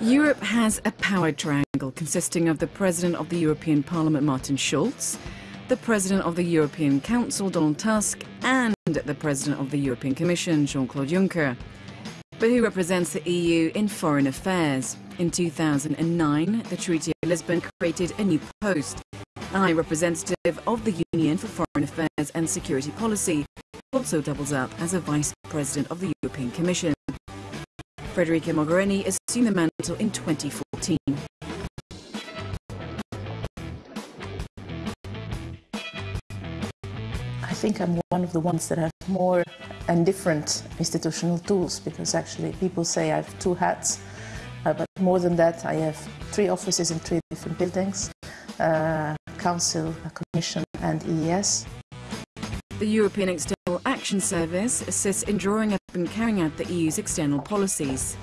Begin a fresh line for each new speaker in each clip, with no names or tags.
Europe has a power triangle consisting of the President of the European Parliament, Martin Schulz, the President of the European Council, Donald Tusk, and the President of the European Commission, Jean-Claude Juncker. But who represents the EU in foreign affairs? In 2009, the Treaty of Lisbon created a new post, High Representative of the Union for Foreign Affairs and Security Policy, also doubles up as a Vice President of the European Commission. Federica Mogherini assumed the mantle in 2014.
I think I'm one of the ones that have more and different institutional tools because actually people say I have two hats, uh, but more than that, I have three offices in three different buildings uh, Council, Commission, and EEAS.
The European External Action Service assists in drawing up and carrying out the EU's external policies.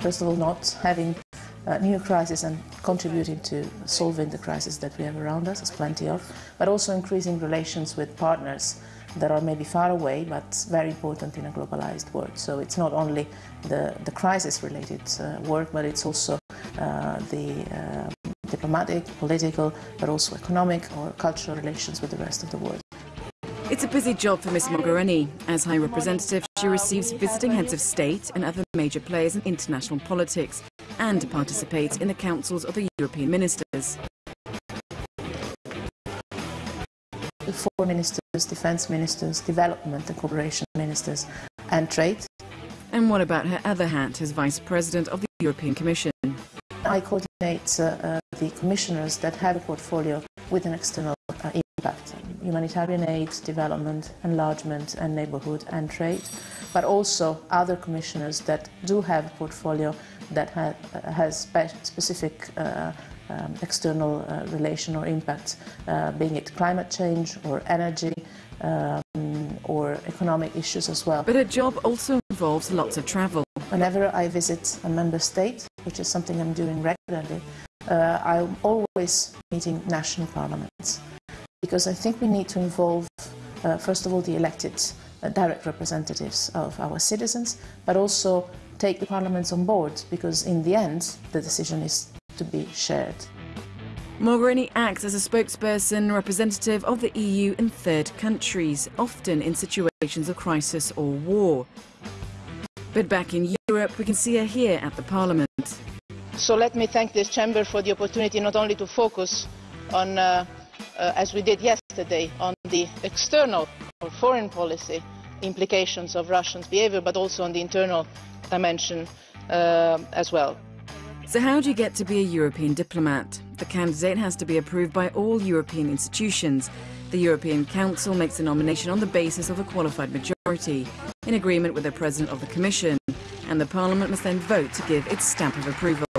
First of all, not having a new crisis and contributing to solving the crisis that we have around us, there's plenty of, but also increasing relations with partners that are maybe far away but very important in a globalized world. So it's not only the, the crisis-related uh, work, but it's also uh, the uh, diplomatic, political, but also economic or cultural relations with the rest of the world.
It's a busy job for Ms Mogherini. As High Representative, she receives visiting heads of state and other major players in international politics and participates in the councils of the European ministers.
The four ministers, defence ministers, development and cooperation ministers and trade.
And what about her other hat as Vice President of the European Commission?
I coordinate uh, uh, the commissioners that have a portfolio with an external uh, impact. Humanitarian aid, development, enlargement and neighbourhood and trade, but also other commissioners that do have a portfolio that ha uh, has spe specific uh, um, external uh, relation or impact, uh, being it climate change or energy um, or economic issues as well.
But her job also involves lots of travel.
Whenever I visit a member state, which is something I'm doing regularly, uh, I'm always meeting national parliaments because I think we need to involve, uh, first of all, the elected uh, direct representatives of our citizens, but also take the parliaments on board because in the end, the decision is to be shared.
Mogherini acts as a spokesperson representative of the EU in third countries, often in situations of crisis or war. But back in Europe, we can see her here at the Parliament.
So let me thank this chamber for the opportunity not only to focus on, uh, uh, as we did yesterday, on the external or foreign policy implications of Russians' behaviour, but also on the internal dimension uh, as well.
So how do you get to be a European diplomat? The candidate has to be approved by all European institutions. The European Council makes the nomination on the basis of a qualified majority, in agreement with the President of the Commission, and the Parliament must then vote to give its stamp of approval.